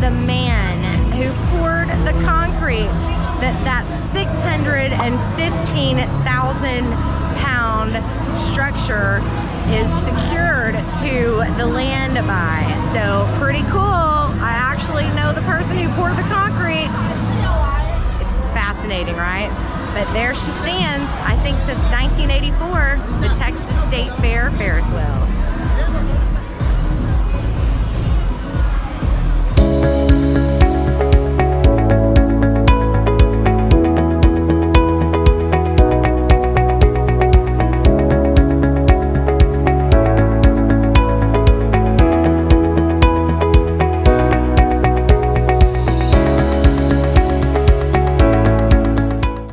the man who poured the concrete that that 615,000 pound structure is secured to the land by. So pretty cool. I actually know the person who poured the concrete. It's fascinating, right? But there she stands, I think since 1984, the Texas State Fair Ferris wheel.